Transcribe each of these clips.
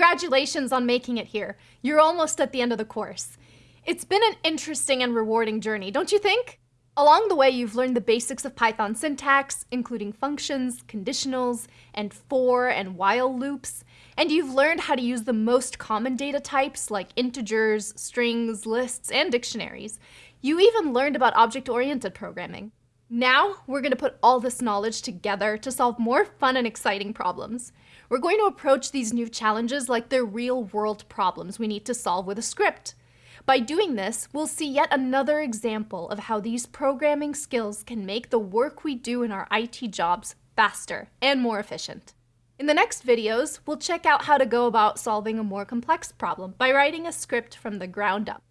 Congratulations on making it here. You're almost at the end of the course. It's been an interesting and rewarding journey, don't you think? Along the way, you've learned the basics of Python syntax, including functions, conditionals, and for and while loops, and you've learned how to use the most common data types like integers, strings, lists, and dictionaries. You even learned about object-oriented programming. Now, we're going to put all this knowledge together to solve more fun and exciting problems. We're going to approach these new challenges like they're real-world problems we need to solve with a script. By doing this, we'll see yet another example of how these programming skills can make the work we do in our IT jobs faster and more efficient. In the next videos, we'll check out how to go about solving a more complex problem by writing a script from the ground up.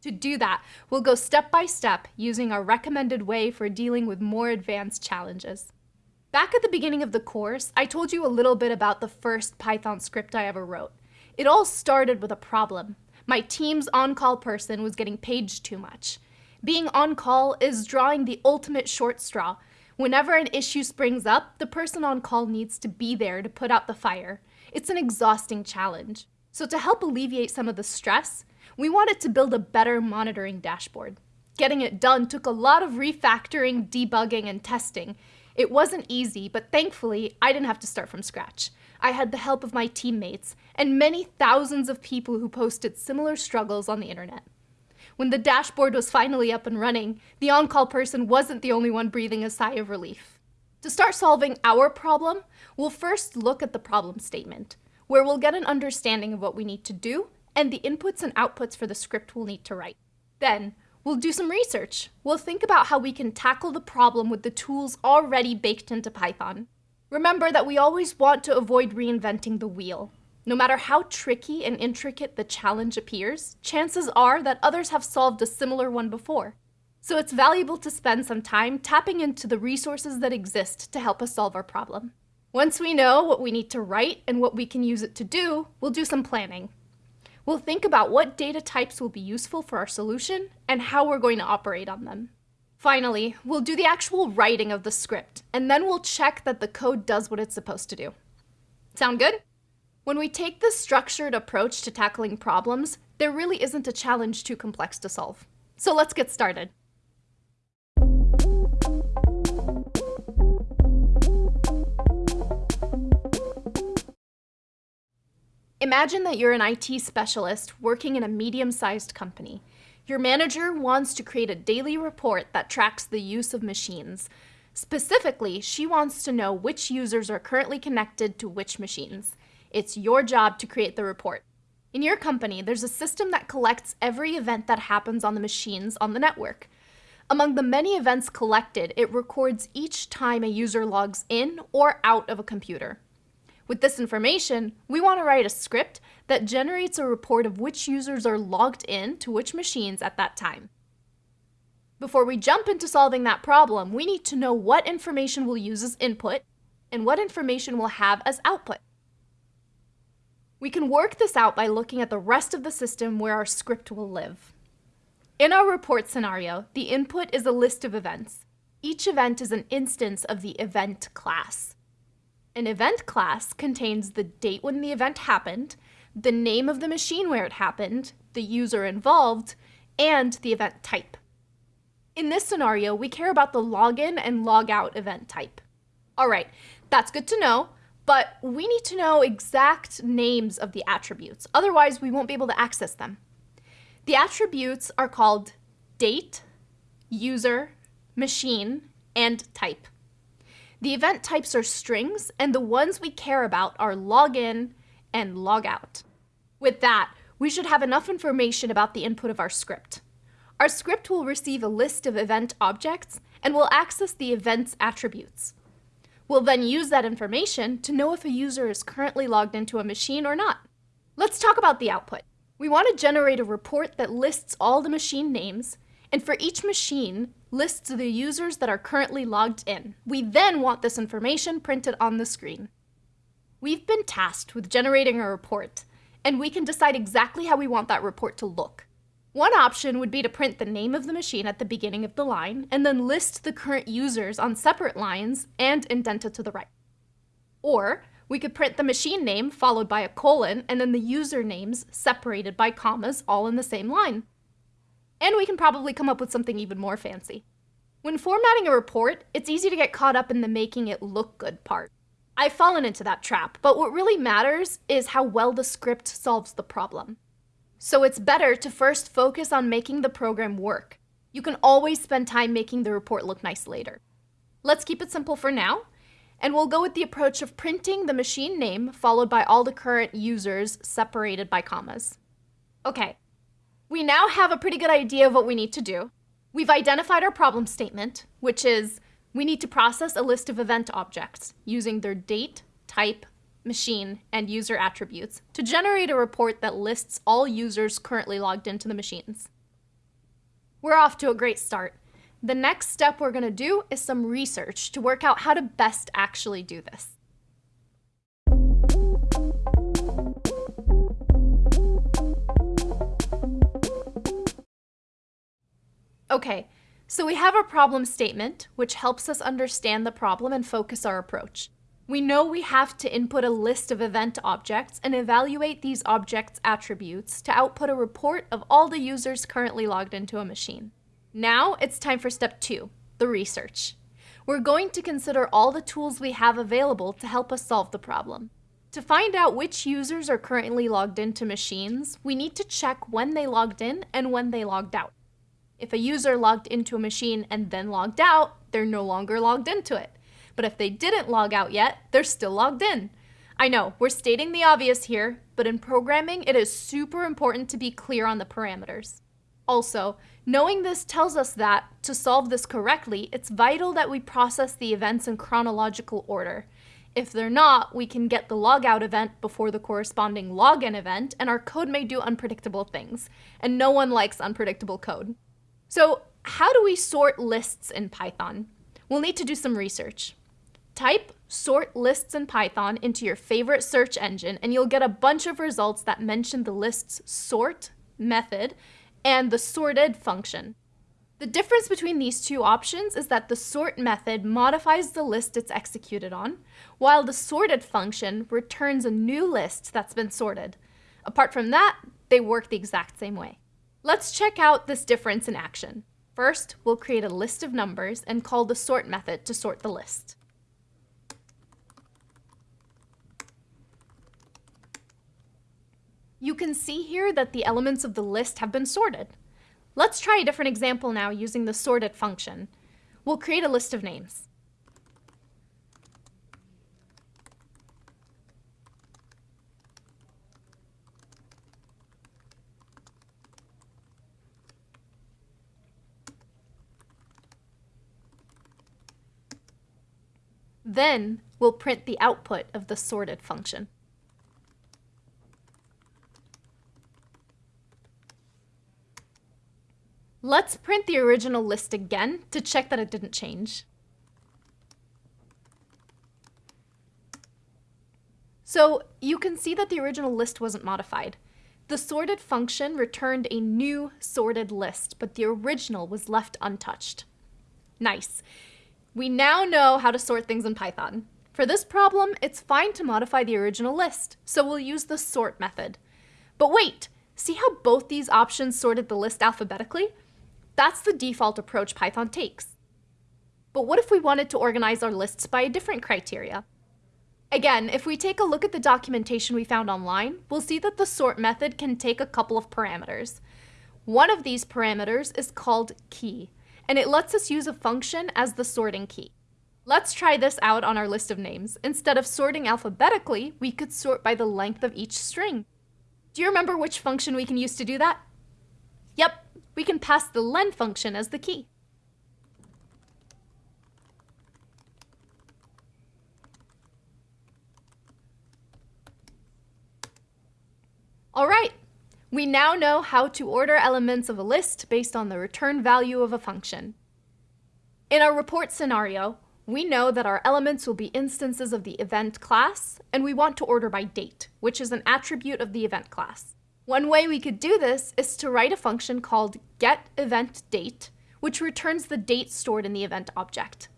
To do that, we'll go step by step using our recommended way for dealing with more advanced challenges. Back at the beginning of the course, I told you a little bit about the first Python script I ever wrote. It all started with a problem, my team's on-call person was getting paged too much. Being on call is drawing the ultimate short straw. Whenever an issue springs up, the person on call needs to be there to put out the fire. It's an exhausting challenge. So to help alleviate some of the stress, we wanted to build a better monitoring dashboard. Getting it done took a lot of refactoring, debugging, and testing. It wasn't easy, but thankfully, I didn't have to start from scratch. I had the help of my teammates and many thousands of people who posted similar struggles on the internet. When the dashboard was finally up and running, the on-call person wasn't the only one breathing a sigh of relief. To start solving our problem, we'll first look at the problem statement, where we'll get an understanding of what we need to do and the inputs and outputs for the script we'll need to write. Then, we'll do some research. We'll think about how we can tackle the problem with the tools already baked into Python. Remember that we always want to avoid reinventing the wheel. No matter how tricky and intricate the challenge appears, chances are that others have solved a similar one before. So it's valuable to spend some time tapping into the resources that exist to help us solve our problem. Once we know what we need to write and what we can use it to do, we'll do some planning. We'll think about what data types will be useful for our solution and how we're going to operate on them. Finally, we'll do the actual writing of the script, and then we'll check that the code does what it's supposed to do. Sound good? When we take this structured approach to tackling problems, there really isn't a challenge too complex to solve. So let's get started. Imagine that you're an IT specialist working in a medium-sized company. Your manager wants to create a daily report that tracks the use of machines. Specifically, she wants to know which users are currently connected to which machines. It's your job to create the report. In your company, there's a system that collects every event that happens on the machines on the network. Among the many events collected, it records each time a user logs in or out of a computer. With this information, we want to write a script that generates a report of which users are logged in to which machines at that time. Before we jump into solving that problem, we need to know what information we'll use as input and what information we'll have as output. We can work this out by looking at the rest of the system where our script will live. In our report scenario, the input is a list of events. Each event is an instance of the event class. An event class contains the date when the event happened, the name of the machine where it happened, the user involved, and the event type. In this scenario, we care about the login and logout event type. All right, that's good to know, but we need to know exact names of the attributes. Otherwise, we won't be able to access them. The attributes are called date, user, machine, and type. The event types are strings, and the ones we care about are login and logout. With that, we should have enough information about the input of our script. Our script will receive a list of event objects and will access the event's attributes. We'll then use that information to know if a user is currently logged into a machine or not. Let's talk about the output. We want to generate a report that lists all the machine names and for each machine, lists the users that are currently logged in. We then want this information printed on the screen. We've been tasked with generating a report, and we can decide exactly how we want that report to look. One option would be to print the name of the machine at the beginning of the line, and then list the current users on separate lines and indented to the right. Or We could print the machine name followed by a colon and then the user names separated by commas all in the same line. And we can probably come up with something even more fancy. When formatting a report, it's easy to get caught up in the making it look good part. I've fallen into that trap, but what really matters is how well the script solves the problem. So it's better to first focus on making the program work. You can always spend time making the report look nice later. Let's keep it simple for now, and we'll go with the approach of printing the machine name followed by all the current users separated by commas. Okay, we now have a pretty good idea of what we need to do. We've identified our problem statement, which is we need to process a list of event objects using their date, type, machine, and user attributes to generate a report that lists all users currently logged into the machines. We're off to a great start. The next step we're going to do is some research to work out how to best actually do this. Okay, so we have a problem statement, which helps us understand the problem and focus our approach. We know we have to input a list of event objects and evaluate these objects' attributes to output a report of all the users currently logged into a machine. Now it's time for step two, the research. We're going to consider all the tools we have available to help us solve the problem. To find out which users are currently logged into machines, we need to check when they logged in and when they logged out. If a user logged into a machine and then logged out, they're no longer logged into it. But if they didn't log out yet, they're still logged in. I know, we're stating the obvious here, but in programming, it is super important to be clear on the parameters. Also, knowing this tells us that, to solve this correctly, it's vital that we process the events in chronological order. If they're not, we can get the logout event before the corresponding login event, and our code may do unpredictable things. And no one likes unpredictable code. So how do we sort lists in Python? We'll need to do some research. Type sort lists in Python into your favorite search engine and you'll get a bunch of results that mention the list's sort method and the sorted function. The difference between these two options is that the sort method modifies the list it's executed on, while the sorted function returns a new list that's been sorted. Apart from that, they work the exact same way. Let's check out this difference in action. First, we'll create a list of numbers and call the sort method to sort the list. You can see here that the elements of the list have been sorted. Let's try a different example now using the sorted function. We'll create a list of names. Then we'll print the output of the sorted function. Let's print the original list again to check that it didn't change. So you can see that the original list wasn't modified. The sorted function returned a new sorted list, but the original was left untouched. Nice. We now know how to sort things in Python. For this problem, it's fine to modify the original list, so we'll use the sort method. But wait, see how both these options sorted the list alphabetically? That's the default approach Python takes. But what if we wanted to organize our lists by a different criteria? Again, if we take a look at the documentation we found online, we'll see that the sort method can take a couple of parameters. One of these parameters is called key, and it lets us use a function as the sorting key. Let's try this out on our list of names. Instead of sorting alphabetically, we could sort by the length of each string. Do you remember which function we can use to do that? Yep, we can pass the len function as the key. All right, we now know how to order elements of a list based on the return value of a function. In our report scenario, we know that our elements will be instances of the event class, and we want to order by date, which is an attribute of the event class. One way we could do this is to write a function called getEventDate, which returns the date stored in the event object.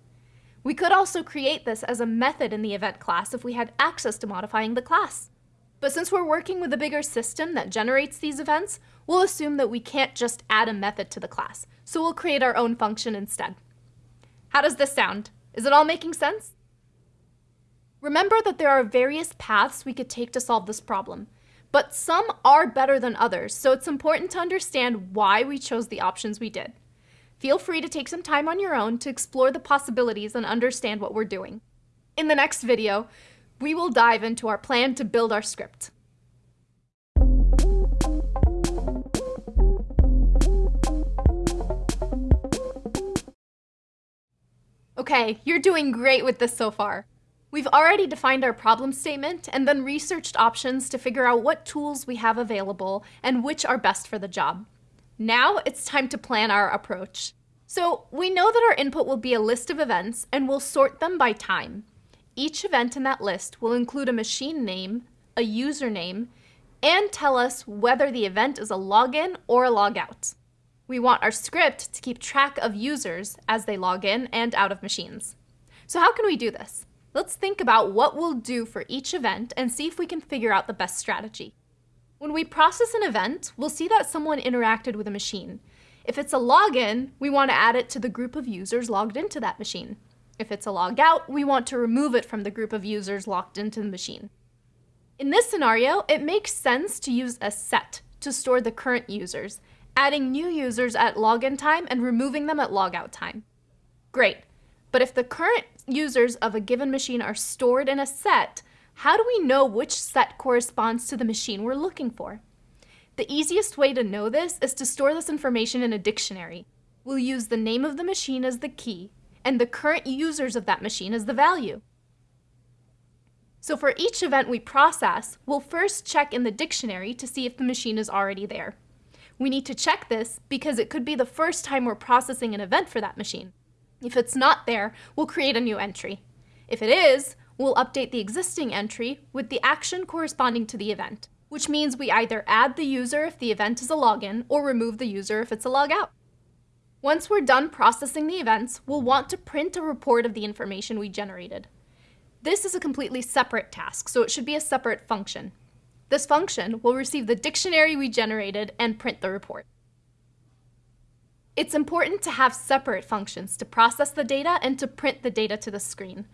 We could also create this as a method in the event class if we had access to modifying the class. But since we're working with a bigger system that generates these events, we'll assume that we can't just add a method to the class, so we'll create our own function instead. How does this sound? Is it all making sense? Remember that there are various paths we could take to solve this problem, but some are better than others, so it's important to understand why we chose the options we did. Feel free to take some time on your own to explore the possibilities and understand what we're doing. In the next video, we will dive into our plan to build our script. Okay, you're doing great with this so far. We've already defined our problem statement and then researched options to figure out what tools we have available and which are best for the job. Now it's time to plan our approach. So we know that our input will be a list of events and we'll sort them by time. Each event in that list will include a machine name, a username, and tell us whether the event is a login or a logout. We want our script to keep track of users as they log in and out of machines. So how can we do this? Let's think about what we'll do for each event and see if we can figure out the best strategy. When we process an event, we'll see that someone interacted with a machine. If it's a login, we want to add it to the group of users logged into that machine. If it's a logout, we want to remove it from the group of users logged into the machine. In this scenario, it makes sense to use a set to store the current users, adding new users at login time and removing them at logout time. Great, but if the current users of a given machine are stored in a set, how do we know which set corresponds to the machine we're looking for? The easiest way to know this is to store this information in a dictionary. We'll use the name of the machine as the key, and the current users of that machine as the value. So for each event we process, we'll first check in the dictionary to see if the machine is already there. We need to check this because it could be the first time we're processing an event for that machine. If it's not there, we'll create a new entry. If it is, we'll update the existing entry with the action corresponding to the event, which means we either add the user if the event is a login or remove the user if it's a logout. Once we're done processing the events, we'll want to print a report of the information we generated. This is a completely separate task, so it should be a separate function. This function will receive the dictionary we generated and print the report. It's important to have separate functions to process the data and to print the data to the screen.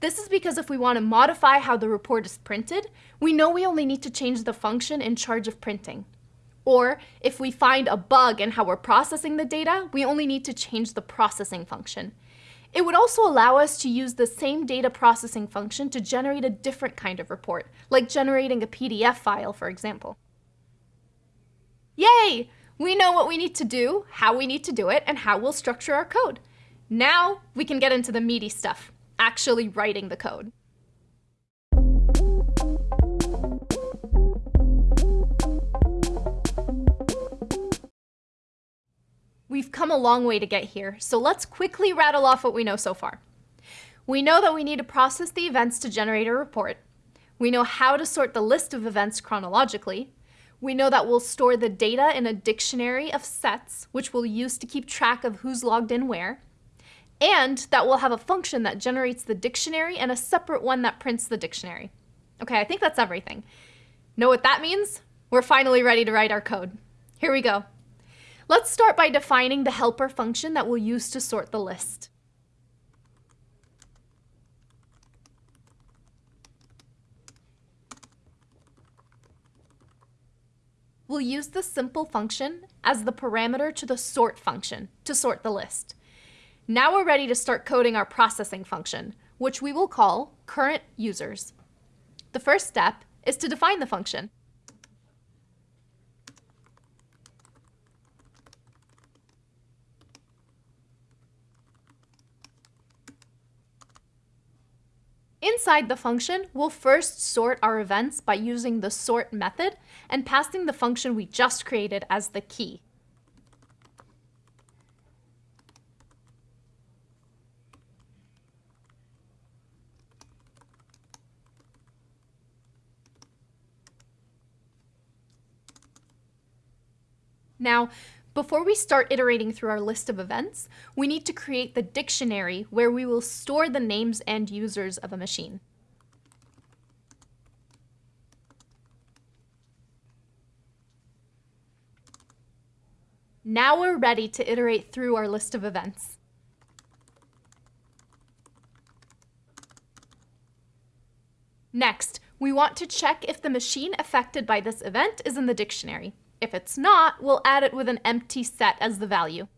This is because if we want to modify how the report is printed, we know we only need to change the function in charge of printing. Or if we find a bug in how we're processing the data, we only need to change the processing function. It would also allow us to use the same data processing function to generate a different kind of report, like generating a PDF file, for example. Yay! We know what we need to do, how we need to do it, and how we'll structure our code. Now we can get into the meaty stuff, actually writing the code. We've come a long way to get here, so let's quickly rattle off what we know so far. We know that we need to process the events to generate a report. We know how to sort the list of events chronologically. We know that we'll store the data in a dictionary of sets, which we'll use to keep track of who's logged in where. And that we'll have a function that generates the dictionary and a separate one that prints the dictionary. Okay, I think that's everything. Know what that means? We're finally ready to write our code. Here we go. Let's start by defining the helper function that we'll use to sort the list. We'll use the simple function as the parameter to the sort function to sort the list. Now we're ready to start coding our processing function, which we will call current users. The first step is to define the function. Inside the function, we'll first sort our events by using the sort method and passing the function we just created as the key. Now, Before we start iterating through our list of events, we need to create the dictionary where we will store the names and users of a machine. Now we're ready to iterate through our list of events. Next, we want to check if the machine affected by this event is in the dictionary. If it's not, we'll add it with an empty set as the value.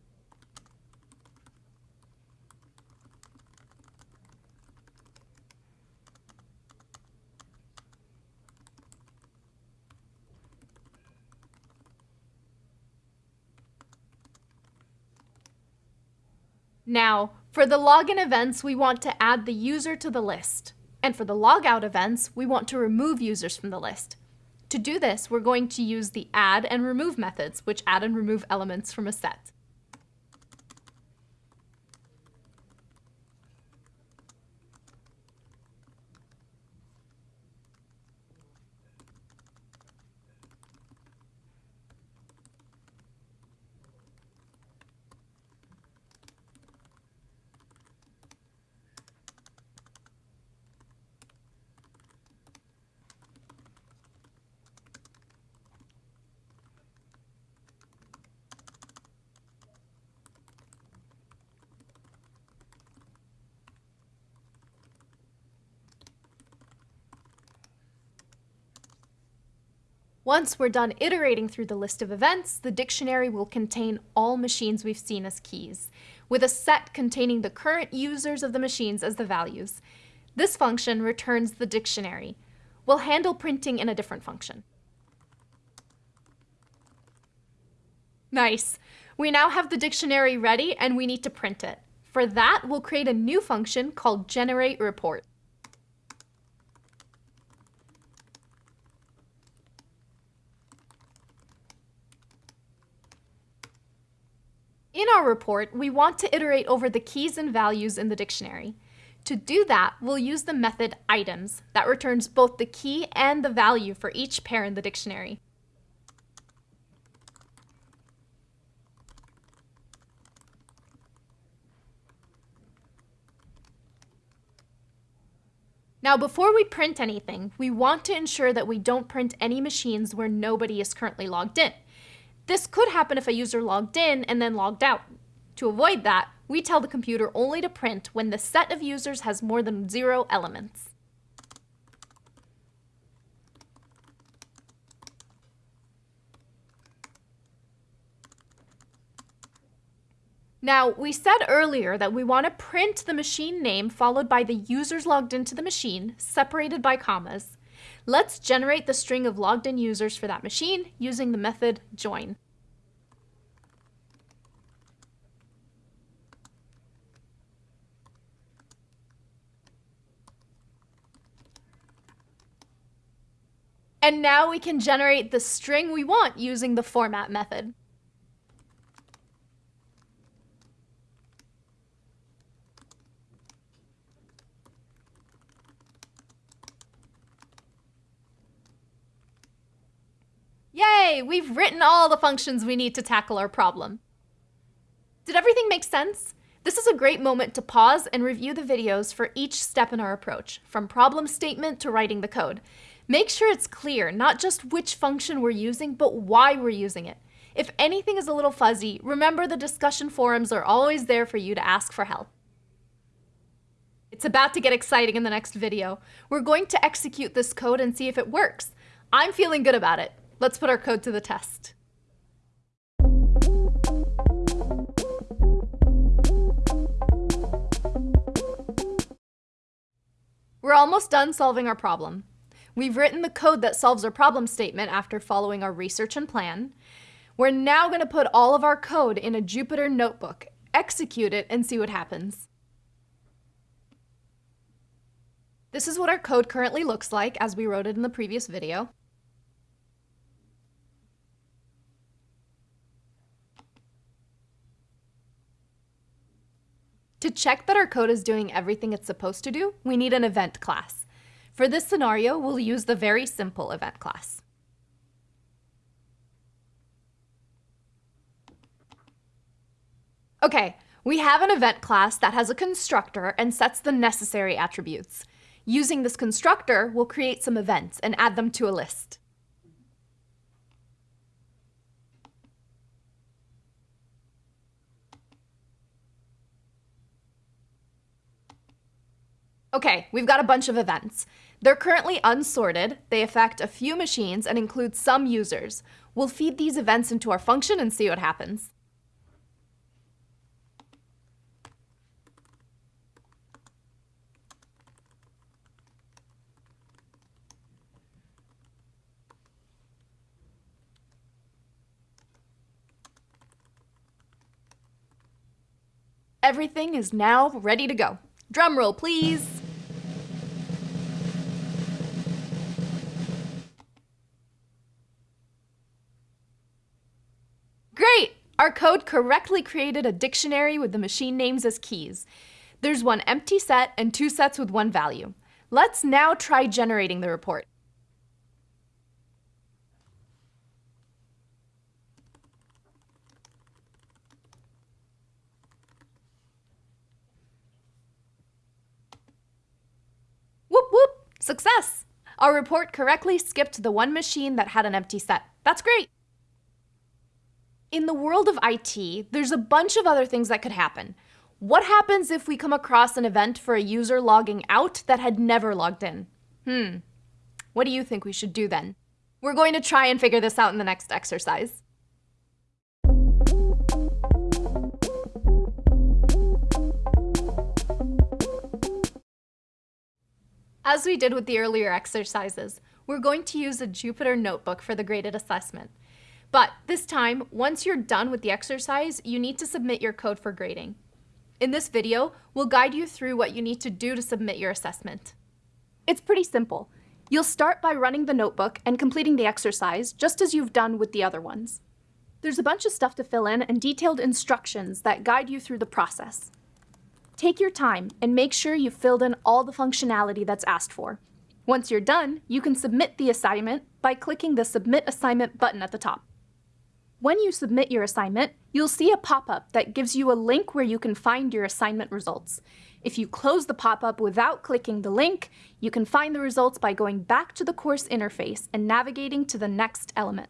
Now, for the login events, we want to add the user to the list. And for the logout events, we want to remove users from the list. To do this, we're going to use the add and remove methods, which add and remove elements from a set. Once we're done iterating through the list of events, the dictionary will contain all machines we've seen as keys, with a set containing the current users of the machines as the values. This function returns the dictionary. We'll handle printing in a different function. Nice. We now have the dictionary ready and we need to print it. For that, we'll create a new function called generate report. In our report, we want to iterate over the keys and values in the dictionary. To do that, we'll use the method items that returns both the key and the value for each pair in the dictionary. Now, before we print anything, we want to ensure that we don't print any machines where nobody is currently logged in. This could happen if a user logged in and then logged out. To avoid that, we tell the computer only to print when the set of users has more than zero elements. Now, we said earlier that we want to print the machine name followed by the users logged into the machine, separated by commas. Let's generate the string of logged in users for that machine using the method join. And now we can generate the string we want using the format method. Yay! We've written all the functions we need to tackle our problem. Did everything make sense? This is a great moment to pause and review the videos for each step in our approach, from problem statement to writing the code. Make sure it's clear, not just which function we're using, but why we're using it. If anything is a little fuzzy, remember the discussion forums are always there for you to ask for help. It's about to get exciting in the next video. We're going to execute this code and see if it works. I'm feeling good about it. Let's put our code to the test. We're almost done solving our problem. We've written the code that solves our problem statement after following our research and plan. We're now going to put all of our code in a Jupyter notebook, execute it, and see what happens. This is what our code currently looks like as we wrote it in the previous video. To check that our code is doing everything it's supposed to do, we need an event class. For this scenario, we'll use the very simple event class. Okay, we have an event class that has a constructor and sets the necessary attributes. Using this constructor, we'll create some events and add them to a list. Okay, we've got a bunch of events. They're currently unsorted, they affect a few machines and include some users. We'll feed these events into our function and see what happens. Everything is now ready to go. Drum roll, please. Our code correctly created a dictionary with the machine names as keys. There's one empty set and two sets with one value. Let's now try generating the report. Whoop whoop! Success! Our report correctly skipped the one machine that had an empty set. That's great! In the world of IT, there's a bunch of other things that could happen. What happens if we come across an event for a user logging out that had never logged in? Hmm. What do you think we should do then? We're going to try and figure this out in the next exercise. As we did with the earlier exercises, we're going to use a Jupyter notebook for the graded assessment. But this time, once you're done with the exercise, you need to submit your code for grading. In this video, we'll guide you through what you need to do to submit your assessment. It's pretty simple. You'll start by running the notebook and completing the exercise, just as you've done with the other ones. There's a bunch of stuff to fill in and detailed instructions that guide you through the process. Take your time and make sure you've filled in all the functionality that's asked for. Once you're done, you can submit the assignment by clicking the Submit Assignment button at the top. When you submit your assignment, you'll see a pop-up that gives you a link where you can find your assignment results. If you close the pop-up without clicking the link, you can find the results by going back to the course interface and navigating to the next element.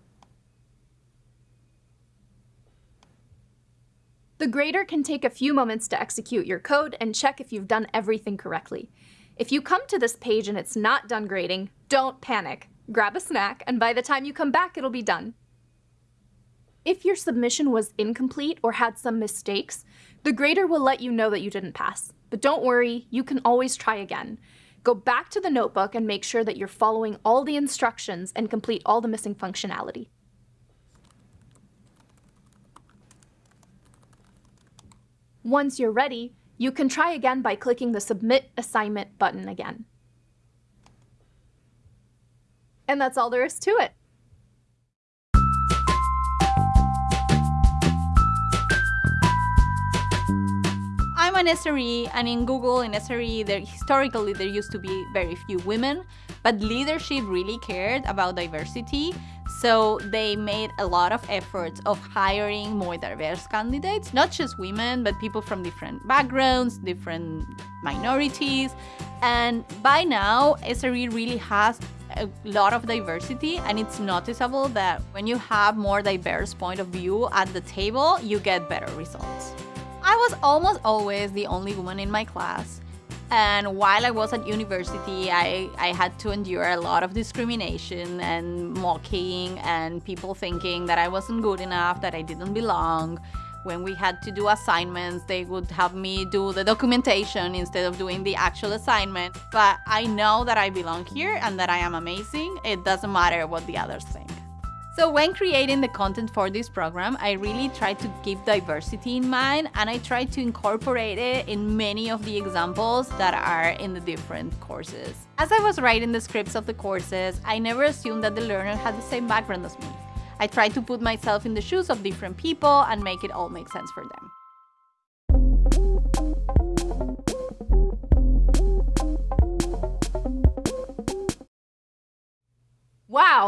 The grader can take a few moments to execute your code and check if you've done everything correctly. If you come to this page and it's not done grading, don't panic. Grab a snack, and by the time you come back, it'll be done. If your submission was incomplete or had some mistakes, the grader will let you know that you didn't pass. But don't worry, you can always try again. Go back to the notebook and make sure that you're following all the instructions and complete all the missing functionality. Once you're ready, you can try again by clicking the Submit Assignment button again. And that's all there is to it. An SRE, and in Google, in SRE, there, historically there used to be very few women, but leadership really cared about diversity. So they made a lot of efforts of hiring more diverse candidates, not just women, but people from different backgrounds, different minorities. And by now, SRE really has a lot of diversity and it's noticeable that when you have more diverse point of view at the table, you get better results. I was almost always the only woman in my class. And while I was at university, I, I had to endure a lot of discrimination and mocking and people thinking that I wasn't good enough, that I didn't belong. When we had to do assignments, they would have me do the documentation instead of doing the actual assignment. But I know that I belong here and that I am amazing. It doesn't matter what the others think. So when creating the content for this program, I really try to keep diversity in mind and I try to incorporate it in many of the examples that are in the different courses. As I was writing the scripts of the courses, I never assumed that the learner had the same background as me. I tried to put myself in the shoes of different people and make it all make sense for them.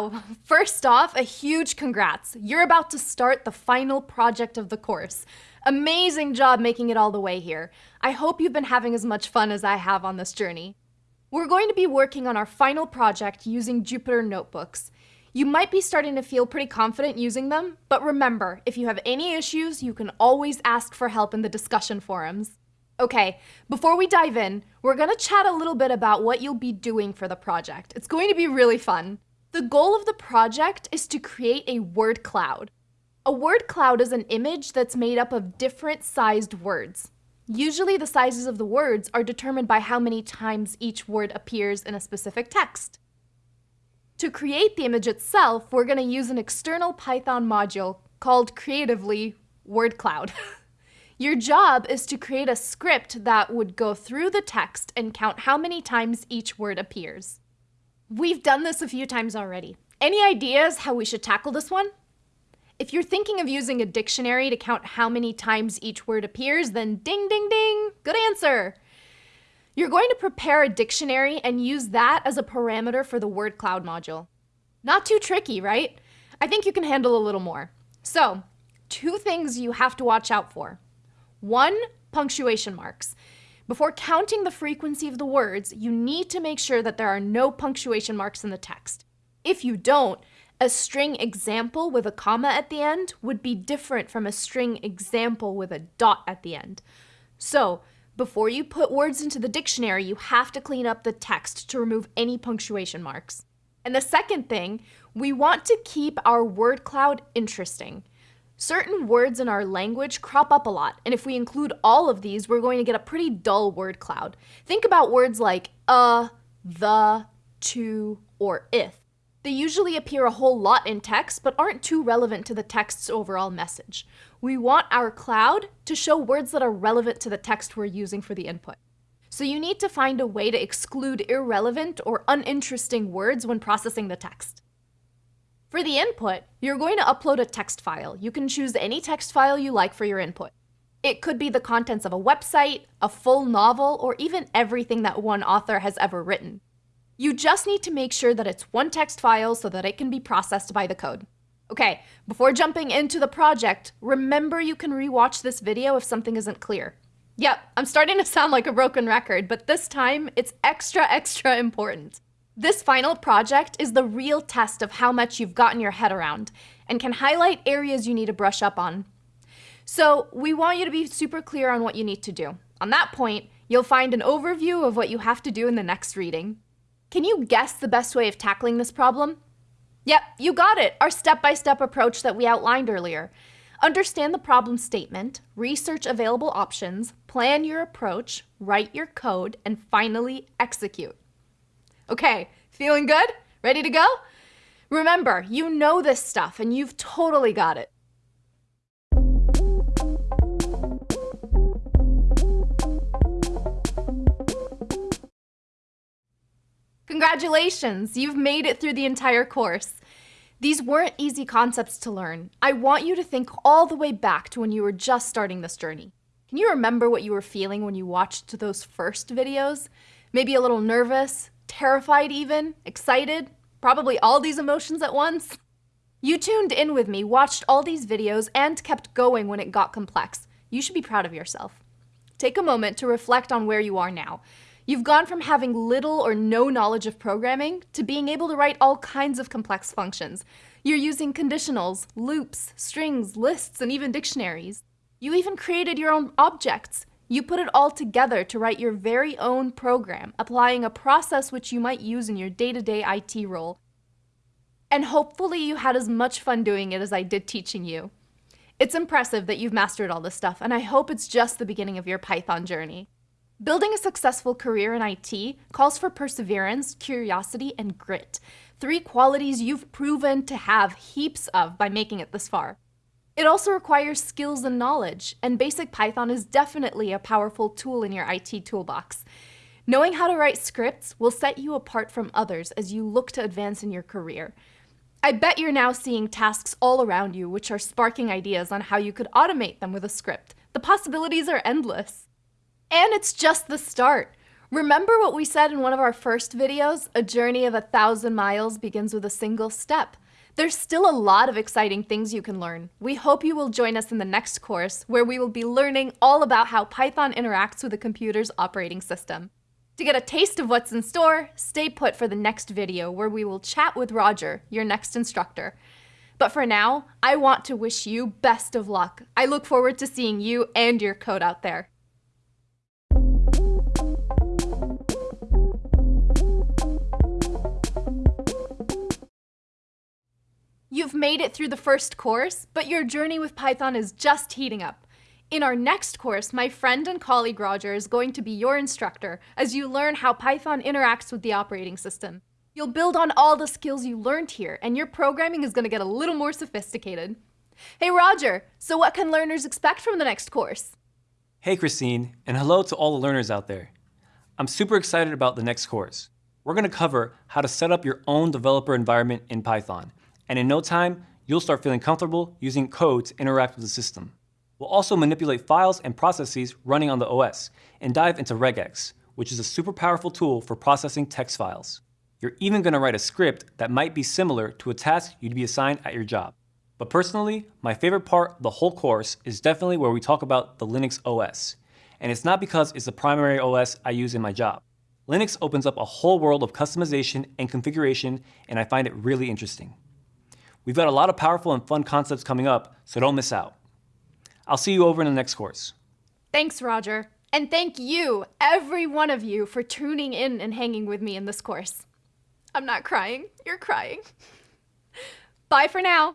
Wow, first off, a huge congrats. You're about to start the final project of the course. Amazing job making it all the way here. I hope you've been having as much fun as I have on this journey. We're going to be working on our final project using Jupyter Notebooks. You might be starting to feel pretty confident using them, but remember, if you have any issues, you can always ask for help in the discussion forums. Okay, before we dive in, we're gonna chat a little bit about what you'll be doing for the project. It's going to be really fun. The goal of the project is to create a word cloud. A word cloud is an image that's made up of different sized words. Usually the sizes of the words are determined by how many times each word appears in a specific text. To create the image itself, we're going to use an external Python module called creatively word cloud. Your job is to create a script that would go through the text and count how many times each word appears. We've done this a few times already. Any ideas how we should tackle this one? If you're thinking of using a dictionary to count how many times each word appears, then ding, ding, ding, good answer. You're going to prepare a dictionary and use that as a parameter for the word cloud module. Not too tricky, right? I think you can handle a little more. So, two things you have to watch out for. One, punctuation marks. Before counting the frequency of the words, you need to make sure that there are no punctuation marks in the text. If you don't, a string example with a comma at the end would be different from a string example with a dot at the end. So, before you put words into the dictionary, you have to clean up the text to remove any punctuation marks. And the second thing, we want to keep our word cloud interesting. Certain words in our language crop up a lot, and if we include all of these, we're going to get a pretty dull word cloud. Think about words like uh, the, to, or if. They usually appear a whole lot in text, but aren't too relevant to the text's overall message. We want our cloud to show words that are relevant to the text we're using for the input. So you need to find a way to exclude irrelevant or uninteresting words when processing the text. For the input, you're going to upload a text file. You can choose any text file you like for your input. It could be the contents of a website, a full novel, or even everything that one author has ever written. You just need to make sure that it's one text file so that it can be processed by the code. Okay, before jumping into the project, remember you can rewatch this video if something isn't clear. Yep, I'm starting to sound like a broken record, but this time it's extra, extra important. This final project is the real test of how much you've gotten your head around and can highlight areas you need to brush up on. So we want you to be super clear on what you need to do. On that point, you'll find an overview of what you have to do in the next reading. Can you guess the best way of tackling this problem? Yep, you got it, our step-by-step -step approach that we outlined earlier. Understand the problem statement, research available options, plan your approach, write your code, and finally execute. Okay, feeling good? Ready to go? Remember, you know this stuff and you've totally got it. Congratulations, you've made it through the entire course. These weren't easy concepts to learn. I want you to think all the way back to when you were just starting this journey. Can you remember what you were feeling when you watched those first videos? Maybe a little nervous, terrified even, excited, probably all these emotions at once. You tuned in with me, watched all these videos, and kept going when it got complex. You should be proud of yourself. Take a moment to reflect on where you are now. You've gone from having little or no knowledge of programming to being able to write all kinds of complex functions. You're using conditionals, loops, strings, lists, and even dictionaries. You even created your own objects. You put it all together to write your very own program, applying a process which you might use in your day-to-day -day IT role. And hopefully you had as much fun doing it as I did teaching you. It's impressive that you've mastered all this stuff, and I hope it's just the beginning of your Python journey. Building a successful career in IT calls for perseverance, curiosity, and grit, three qualities you've proven to have heaps of by making it this far. It also requires skills and knowledge, and basic Python is definitely a powerful tool in your IT toolbox. Knowing how to write scripts will set you apart from others as you look to advance in your career. I bet you're now seeing tasks all around you which are sparking ideas on how you could automate them with a script. The possibilities are endless. And it's just the start. Remember what we said in one of our first videos? A journey of a thousand miles begins with a single step. There's still a lot of exciting things you can learn. We hope you will join us in the next course where we will be learning all about how Python interacts with a computer's operating system. To get a taste of what's in store, stay put for the next video where we will chat with Roger, your next instructor. But for now, I want to wish you best of luck. I look forward to seeing you and your code out there. You've made it through the first course, but your journey with Python is just heating up. In our next course, my friend and colleague Roger is going to be your instructor as you learn how Python interacts with the operating system. You'll build on all the skills you learned here, and your programming is going to get a little more sophisticated. Hey Roger, so what can learners expect from the next course? Hey Christine, and hello to all the learners out there. I'm super excited about the next course. We're going to cover how to set up your own developer environment in Python and in no time, you'll start feeling comfortable using code to interact with the system. We'll also manipulate files and processes running on the OS and dive into regex, which is a super powerful tool for processing text files. You're even going to write a script that might be similar to a task you'd be assigned at your job. But personally, my favorite part of the whole course is definitely where we talk about the Linux OS. And it's not because it's the primary OS I use in my job. Linux opens up a whole world of customization and configuration, and I find it really interesting. We've got a lot of powerful and fun concepts coming up, so don't miss out. I'll see you over in the next course. Thanks, Roger. And thank you, every one of you, for tuning in and hanging with me in this course. I'm not crying. You're crying. Bye for now.